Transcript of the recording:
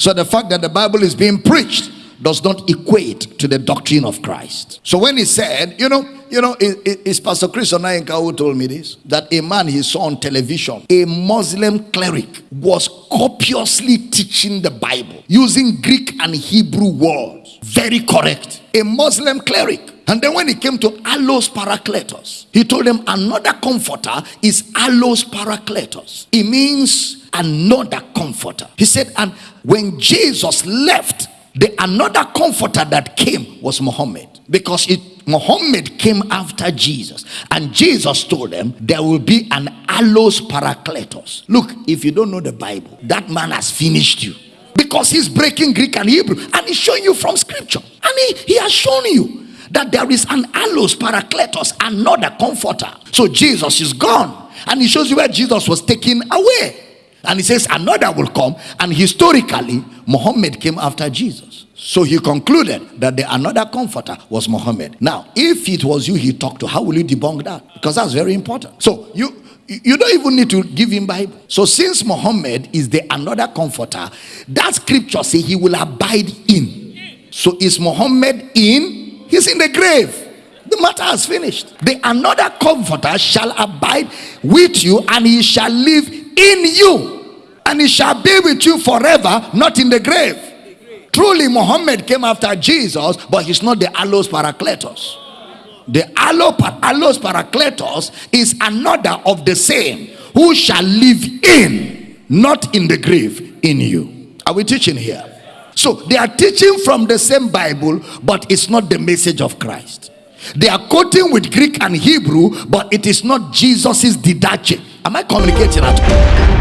So the fact that the Bible is being preached does not equate to the doctrine of Christ. So when he said, you know, you know, it, it, it's Pastor Chris Onayinka who told me this that a man he saw on television, a Muslim cleric, was copiously teaching the Bible using Greek and Hebrew words. Very correct. A Muslim cleric. And then when he came to Allos Parakletos, he told them another comforter is Allos Parakletos. It means another comforter. He said, and when Jesus left, the another comforter that came was Muhammad because it Muhammad came after Jesus and Jesus told them there will be an allos parakletos. Look, if you don't know the Bible, that man has finished you because he's breaking Greek and Hebrew and he's showing you from scripture and he, he has shown you that there is an allos parakletos, another comforter. So Jesus is gone and he shows you where Jesus was taken away. And he says another will come. And historically, Muhammad came after Jesus. So he concluded that the another comforter was Muhammad. Now, if it was you he talked to, how will you debunk that? Because that's very important. So you you don't even need to give him Bible. So since Muhammad is the another comforter, that scripture say he will abide in. So is Muhammad in? He's in the grave. The matter has finished. The another comforter shall abide with you and he shall live in you and he shall be with you forever, not in the grave. Truly, Muhammad came after Jesus, but he's not the allos parakletos. The allos parakletos is another of the same who shall live in, not in the grave, in you. Are we teaching here? So they are teaching from the same Bible, but it's not the message of Christ. They are quoting with Greek and Hebrew, but it is not Jesus's didache. Am I communicating at all?